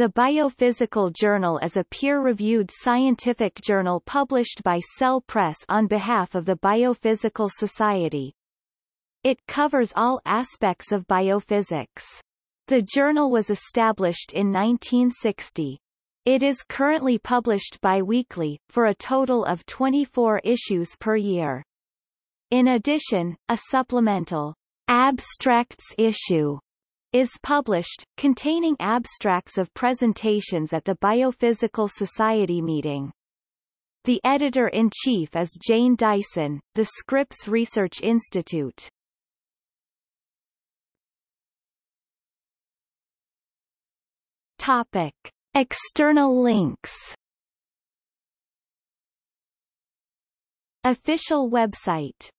The Biophysical Journal is a peer-reviewed scientific journal published by Cell Press on behalf of the Biophysical Society. It covers all aspects of biophysics. The journal was established in 1960. It is currently published bi-weekly, for a total of 24 issues per year. In addition, a supplemental abstracts issue is published, containing abstracts of presentations at the Biophysical Society meeting. The editor-in-chief is Jane Dyson, the Scripps Research Institute. Topic. External links Official website